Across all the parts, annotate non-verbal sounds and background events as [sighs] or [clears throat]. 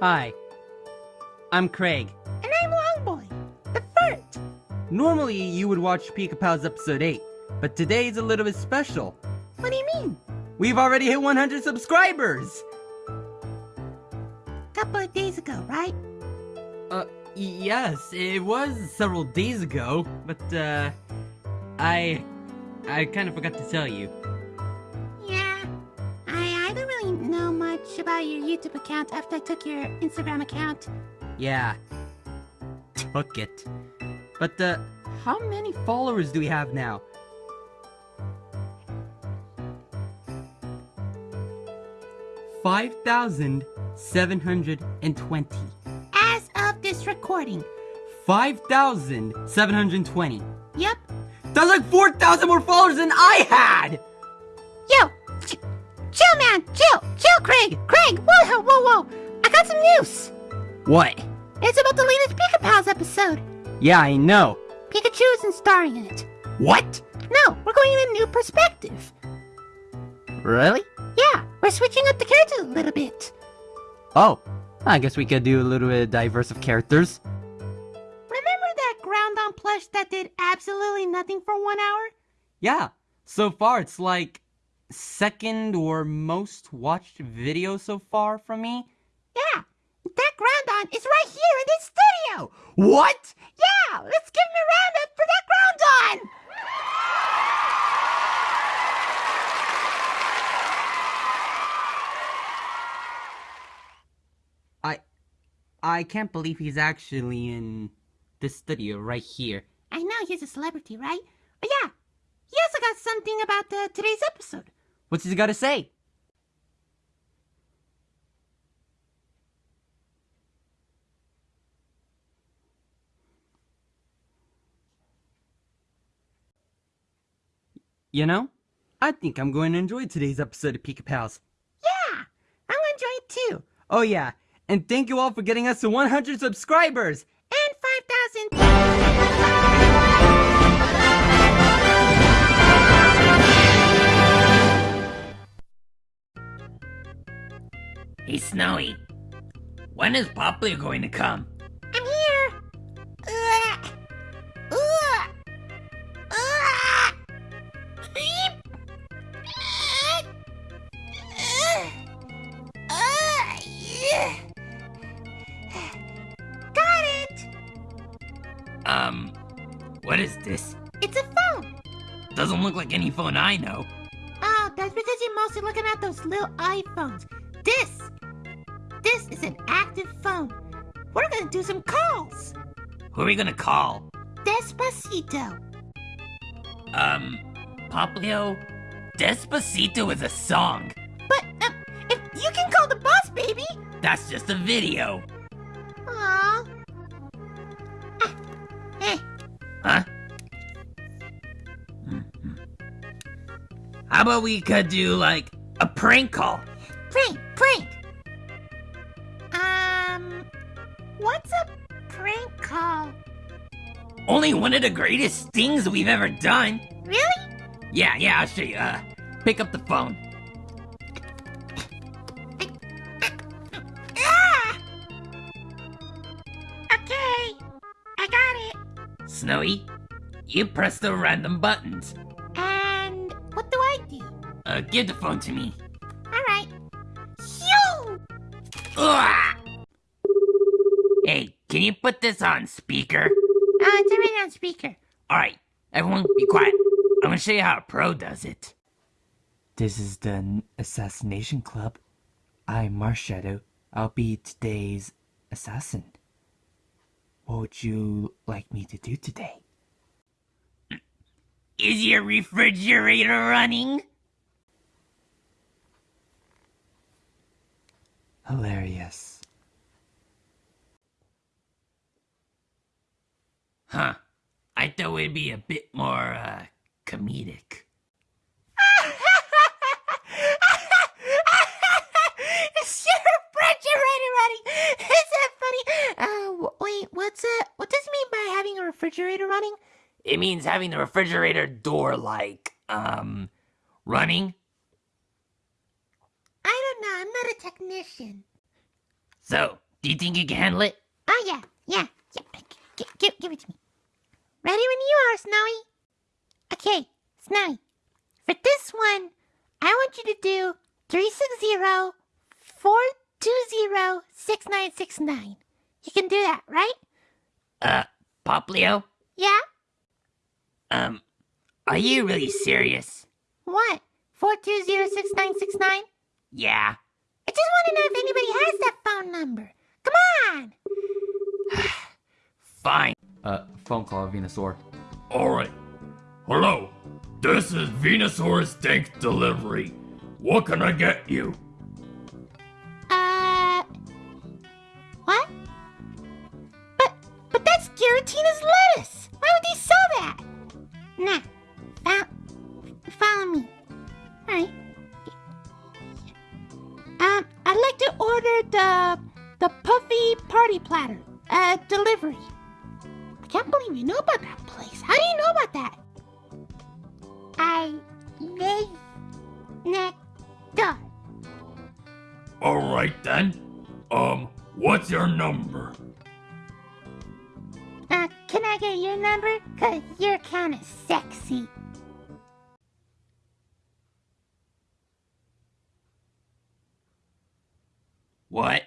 Hi. I'm Craig. And I'm Longboy, the fart. Normally, you would watch Pika Pals episode 8, but today's a little bit special. What do you mean? We've already hit 100 subscribers! A Couple of days ago, right? Uh, yes, it was several days ago, but, uh, I, I kind of forgot to tell you. Your YouTube account after I took your Instagram account. Yeah. Took it. But, uh, how many followers do we have now? Five thousand seven hundred and twenty. As of this recording. Five thousand seven hundred and twenty. Yep. That's like four thousand more followers than I had! Ch chill! Chill! Craig! Craig! Whoa, whoa, whoa! I got some news! What? It's about the latest Pika Pals episode. Yeah, I know. Pikachu isn't starring in it. What? No, we're going in a new perspective. Really? Yeah, we're switching up the characters a little bit. Oh, I guess we could do a little bit of diverse of characters. Remember that Groudon plush that did absolutely nothing for one hour? Yeah, so far it's like second or most watched video so far from me. Yeah, that Groudon is right here in this studio. What? Yeah, let's give him a round up for that Groudon. I I can't believe he's actually in this studio right here. I know he's a celebrity, right? But yeah, he also got something about uh, today's episode. What's he gotta say? You know, I think I'm going to enjoy today's episode of Pika Pals. Yeah, I'm gonna enjoy it too. Oh yeah, and thank you all for getting us to 100 subscribers! Snowy. When is Poplio going to come? I'm here. Ugh. Ugh. Ugh. Yeah. Got it. Um, what is this? It's a phone. Doesn't look like any phone I know. Oh, that's because you're mostly looking at those little iPhones. This, this is an active phone. We're gonna do some calls. Who are we gonna call? Despacito. Um, Poplio? Despacito is a song. But um, if you can call the boss, baby. That's just a video. Aww. Ah, eh, Huh? Mhm. How about we could do, like, a prank call? prank, prank. What's a prank call? Only one of the greatest things we've ever done. Really? Yeah, yeah, I'll show you. Uh, pick up the phone. [laughs] Ah! Okay, I got it. Snowy, you press the random buttons. And what do I do? Uh, give the phone to me. Can you put this on speaker? Oh, it's already on speaker. Alright, everyone be quiet. I'm gonna show you how a pro does it. This is the Assassination Club. I'm Marshadow. I'll be today's assassin. What would you like me to do today? [clears throat] Is your refrigerator running? Hilarious. Huh. I thought it'd be a bit more, uh, comedic. [laughs] Is your refrigerator running? Is that funny? Uh, wait, what's uh, what does it mean by having a refrigerator running? It means having the refrigerator door, like, um, running. I don't know. I'm not a technician. So, Do you think you can handle it? Oh, yeah, yeah, yeah. G- g- give it to me. Ready when you are, Snowy. Okay, Snowy. For this one, I want you to do 360 420 6969. You can do that, right? Uh, Poplio? Yeah? Um, are you really serious? What? 420 6969? Yeah. I just want to know if anybody has that phone number. Come on! [sighs] Fine. Uh, phone call, Venusaur. Alright. Hello. This is Venusaurus Tank Delivery. What can I get you? Uh. What? But, but that's Giratina's lettuce! Why would he sell that? Nah. Follow, follow me. Alright. Um, I'd like to order the, the puffy party platter. Uh, delivery. I can't believe you know about that place. How do you know about that? I live next door. Alright then. Um, what's your number? Uh, can I get your number? Cause you're kinda sexy. What?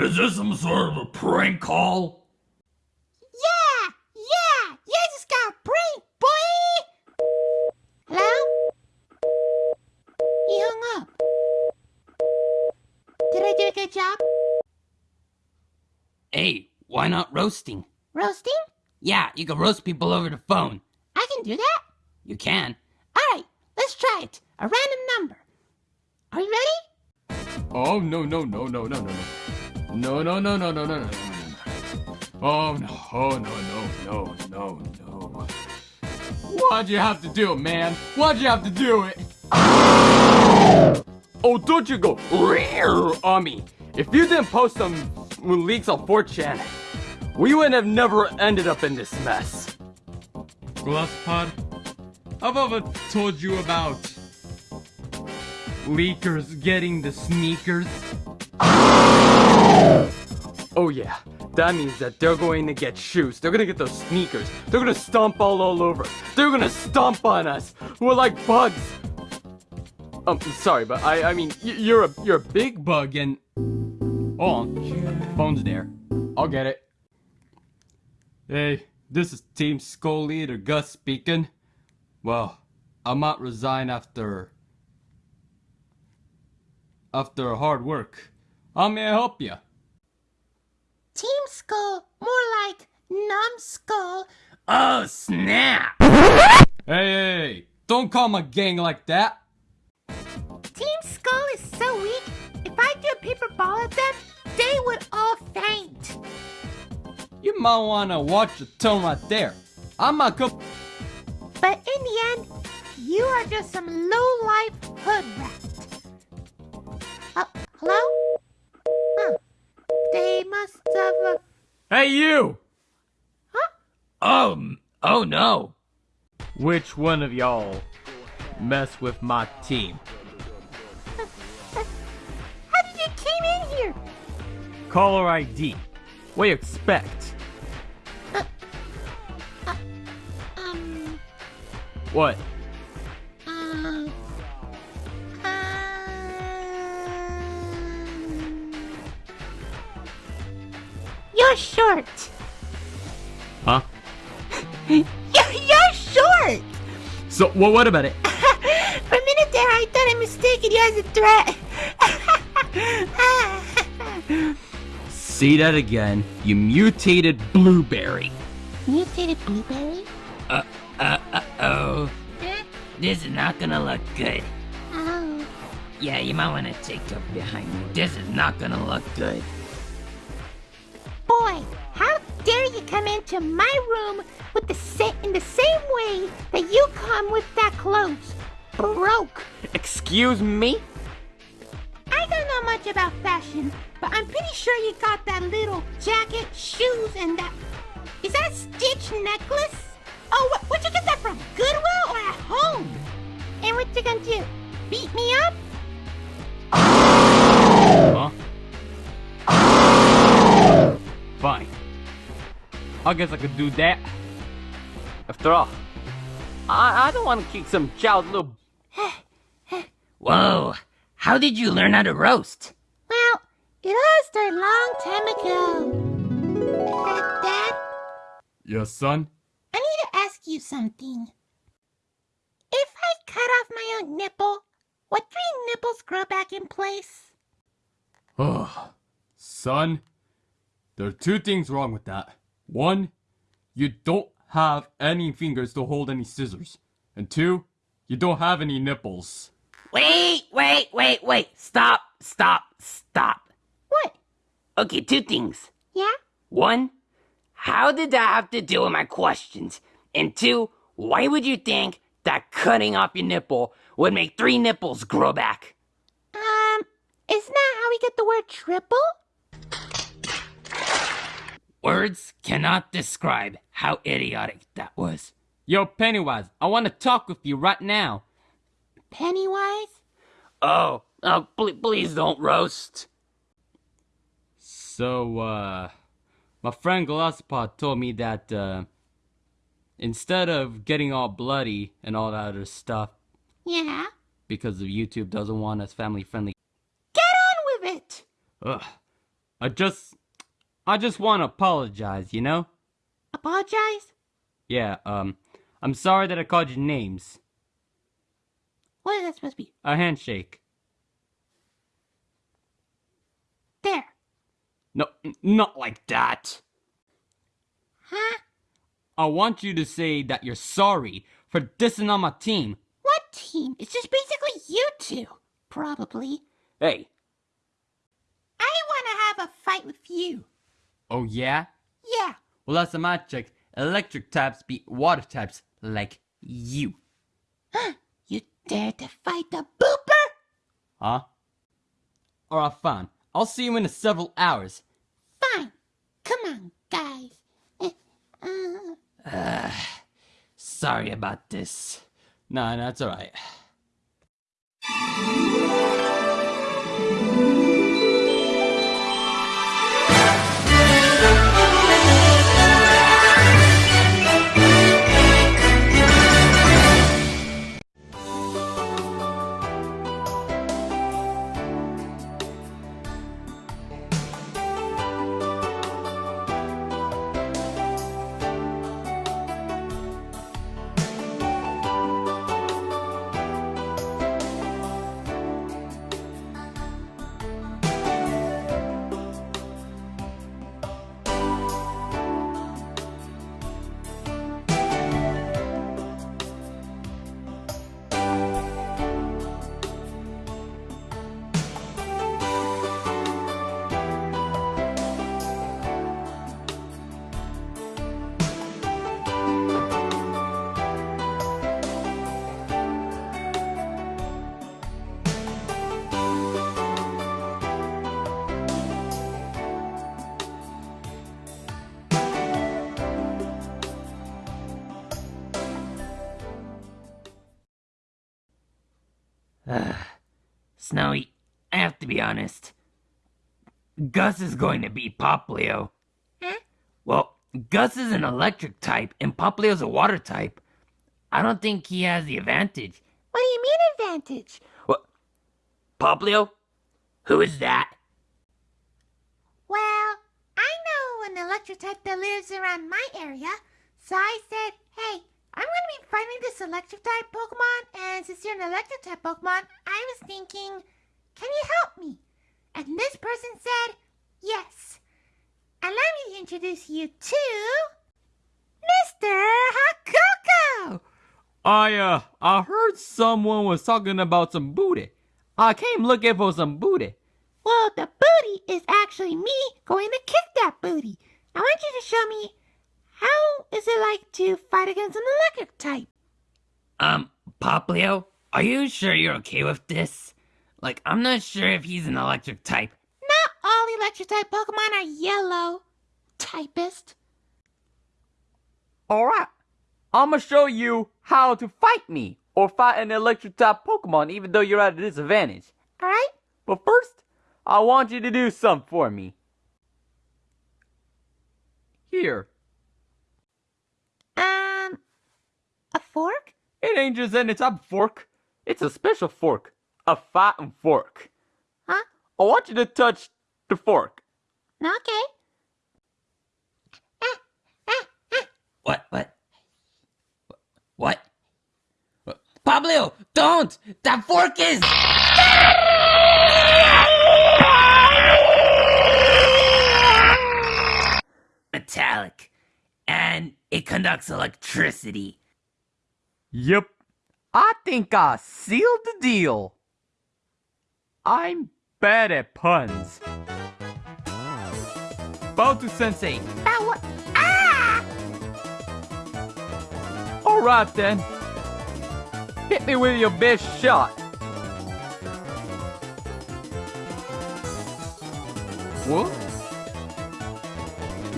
Is this some sort of a prank call? Yeah! Yeah! You just got pranked, boy! Hello? He hung up. Did I do a good job? Hey, why not roasting? Roasting? Yeah, you can roast people over the phone. I can do that. You can. Alright, let's try it. A random number. Are you ready? Oh no no no no no no no no, no, no, no, no, no, no, no, Oh, no, oh, no, no, no, no, no. Why'd you have to do it, man? Why'd you have to do it? Oh, don't you go on me. If you didn't post some leaks on 4chan, we would have never ended up in this mess. Glossopod, I've ever told you about leakers getting the sneakers. Oh yeah, that means that they're going to get shoes. They're gonna get those sneakers. They're gonna stomp all, all over. They're gonna stomp on us. We're like bugs. Um, sorry, but I, I mean, you're a, you're a big bug, and on, phone's there. I'll get it. Hey, this is Team Skull Leader Gus speaking. Well, I might resign after after hard work. How may I help you? Team Skull, more like Numbskull. Oh, snap! Hey, hey, don't call my gang like that. Team Skull is so weak, if I threw a paper ball at them, they would all faint. You might wanna watch your tone right there. I'm not go- But in the end, you are just some low-life hood rat. Hey you! Oh, oh no. Which one of y'all mess with my team? [laughs] how did you came in here? Caller ID. What do you expect? Uh, uh, uh, um, What? You're short. Huh? [laughs] You're, you're short! So, well, what about it? [laughs] For a minute there, I thought I mistaken you as a threat. [laughs] See that again, you mutated blueberry. Mutated blueberry? Uh, uh, uh oh. This is not gonna look good. Oh. Yeah, you might wanna take up behind me. This is not gonna look good. Boy, how dare you come into my room with the sa- in the same way that you come with that clothes? Broke. Excuse me? I don't know much about fashion, but I'm pretty sure you got that little jacket, shoes, and that. Is that a Stitch necklace? Oh, what, where'd you get that from? Goodwill or at home? And what you gonna do? Beat me up? I guess I could do that. After all, I, I don't want to kick some child's little. [sighs] Whoa, how did you learn how to roast? Well, it all started a long time ago. Uh, Dad, Yes, son? I need to ask you something. If I cut off my own nipple, would three nipples grow back in place? Oh, son, there are two things wrong with that. One, you don't have any fingers to hold any scissors. And two, you don't have any nipples. Wait, wait, wait, wait. Stop, stop, stop. What? Okay, two things. Yeah? One, how did that have to do with my questions? And two, why would you think that cutting off your nipple would make three nipples grow back? Um, isn't that how we get the word triple? Words cannot describe how idiotic that was. Yo, Pennywise, I want to talk with you right now. Pennywise? Oh, oh, pl- please don't roast. So, uh, my friend Glossopod told me that, uh, instead of getting all bloody and all that other stuff, Yeah? because of YouTube doesn't want us family friendly, Get on with it! ugh, I just, I just want to apologize, you know? Apologize? Yeah, um, I'm sorry that I called you names. What is that supposed to be? A handshake. There. No, not like that. Huh? I want you to say that you're sorry for dissing on my team. What team? It's just basically you two. Probably. Hey, I want to have a fight with you. Oh yeah? Yeah. Well, last time I checked, electric types beat water types like you. You dare to fight the booper? Huh? Alright, fine. I'll see you in several hours. Fine. Come on, guys. Uh, [sighs] Sorry about this. Nah, that's alright. Snowy, I have to be honest. Gus is going to beat Poplio. Huh? Hmm? Well, Gus is an electric type and Poplio's a water type. I don't think he has the advantage. what do you mean advantage? What? Poplio? Who is that? Well, I know an electric type that lives around my area, so I said, hey, I'm going to be fighting this electric type Pokemon, and since you're an electric type Pokemon, I was thinking, can you help me? And this person said, yes. Allow me to introduce you to Mr. Hakoko. I, uh, I heard someone was talking about some booty. I came looking for some booty. Well, the booty is actually me going to kick that booty. I want you to show me how is it like to fight against an electric type. Um, Poplio, are you sure you're okay with this? Like, I'm not sure if he's an electric type. Not all electric type Pokemon are yellow. Typist. Alright, I'ma show you how to fight me or fight an electric type Pokemon even though you're at a disadvantage. Alright? But first, I want you to do something for me. Here, fork? It ain't just any type of fork. It's a special fork. A fighting fork. Huh? I want you to touch the fork. Okay. What? What? What? What? Pablo, don't! That fork is. Metallic, and it conducts electricity. Yep. I think I sealed the deal. I'm bad at puns. Bautu Sensei. That what? Ah! Alright then. Hit me with your best shot. What?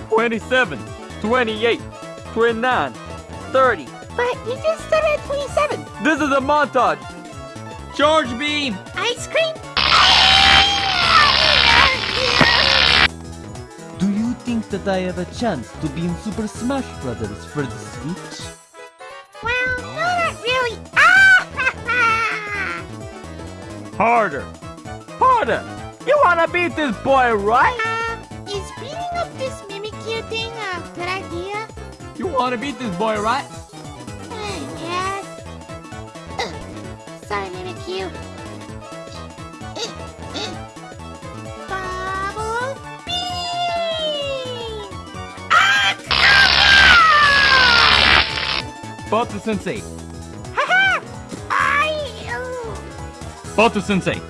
27, 28, 29, 30. But you just started at 27. This is a montage. Charge beam. Ice cream? Do you think that I have a chance to be in Super Smash Brothers for the Switch? Well, no, not really. Ah! [laughs] Harder. Harder. You wanna beat this boy, right? um, is beating up this Mimikyu thing a good idea? You wanna beat this boy, right? Uh, uh. Bubble beam! Ah, Batu Sensei. Haha! I. oh. Batu Sensei.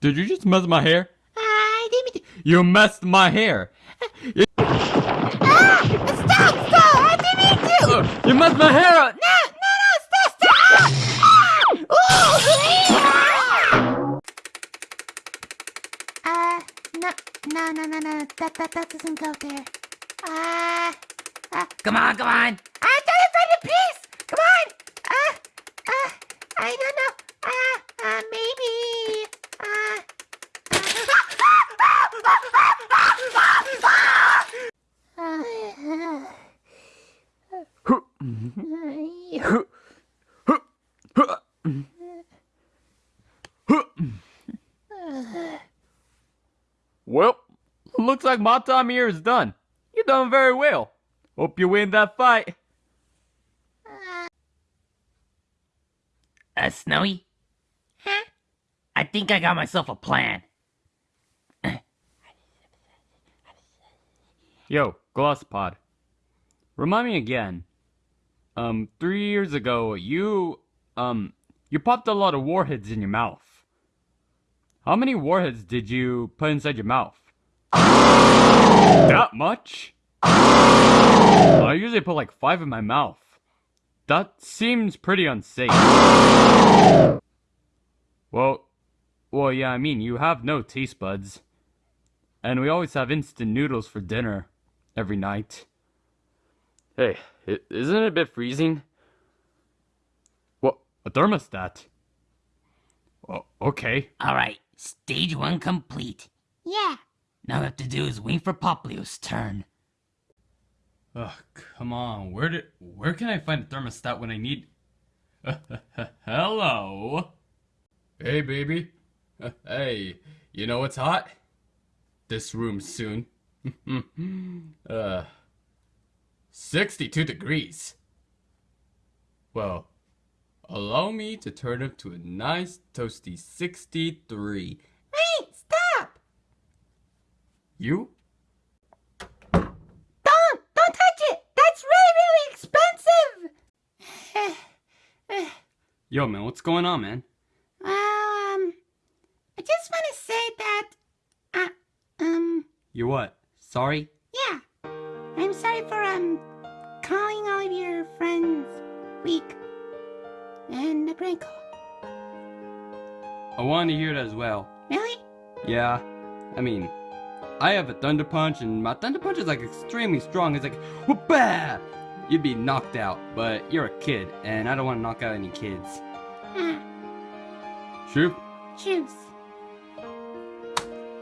Did you just mess my hair? I didn't. You messed my hair. Ah! Stop! Stop! I didn't mean to! You messed my hair no, no, no. That, that, that doesn't go there. Uh, uh, Come on, come on! Trying to find a piece! Come on! Uh, uh, I don't know. Uh, uh, maybe. Uh. Well, looks like my time here is done. You done very well. Hope you win that fight. Uh, Snowy? Huh? I think I got myself a plan. Yo, Glossopod. Remind me again. Um, three years ago, you, um, you popped a lot of warheads in your mouth. How many warheads did you put inside your mouth? That much? I usually put like five in my mouth. That seems pretty unsafe. Well, well, yeah, I mean, you have no taste buds. And we always have instant noodles for dinner every night. Hey, isn't it a bit freezing? What? A thermostat? Oh, okay. Alright, stage one complete. Yeah. Now we have to do is wait for Poplio's turn. Ugh, come on. Where did where can I find a thermostat when I need [laughs] Hello. Hey baby. [laughs] Hey, you know what's hot? This room soon. [laughs] uh 62 degrees. Well, allow me to turn up to a nice toasty 63. You? Don't! Don't touch it! That's really, really expensive! [sighs] Yo man, what's going on, man? well, um, I just want to say that, uh, um, You what? Sorry? yeah. I'm sorry for, um, calling all of your friends weak. And a prank call. I wanted to hear it as well. Really? Yeah, I mean, I have a thunder punch, and my thunder punch is like extremely strong. It's like, whoop-bah! You'd be knocked out, but you're a kid, and I don't want to knock out any kids. Uh, True? choose.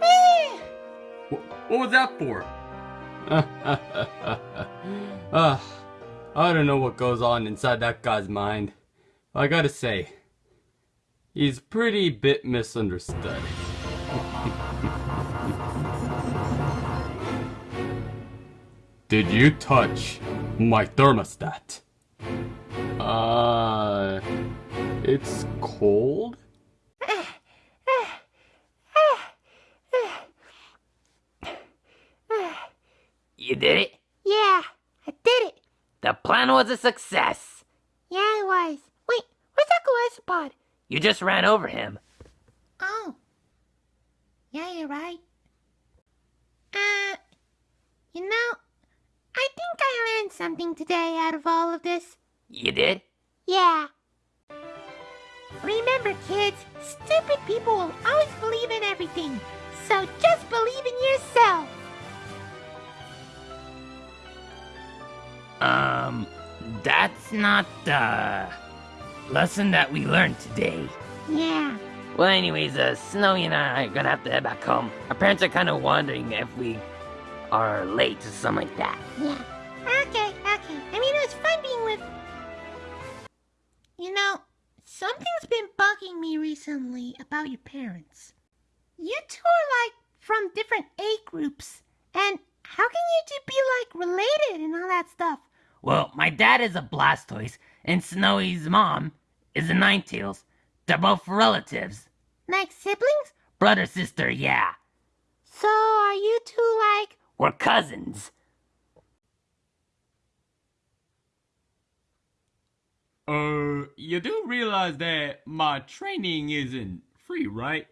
Eh, What was that for? [laughs] Ah, I don't know what goes on inside that guy's mind. I gotta say, he's pretty bit misunderstood. [laughs] Did you touch my thermostat? Uh, it's cold? You did it? Yeah, I did it. The plan was a success. Yeah, it was. Wait, where's Uncle Isopod? You just ran over him. Oh. Yeah, you're right. Uh, you know, I think I learned something today out of all of this. You did? Yeah. Remember, kids, stupid people will always believe in everything. So just believe in yourself. Um, that's not the lesson that we learned today. Yeah. Well, anyways, uh, Snowy and I are gonna have to head back home. Our parents are kind of wondering if we are late or something like that. Yeah. Okay, okay. I mean, it was fun being with. You know, something's been bugging me recently about your parents. You two are like from different age groups, and how can you two be like related and all that stuff? Well, my dad is a Blastoise, and Snowy's mom is a Ninetales. They're both relatives. Like siblings? Brother, sister, yeah. So are you two like. We're cousins. Uh, you do realize that my training isn't free, right?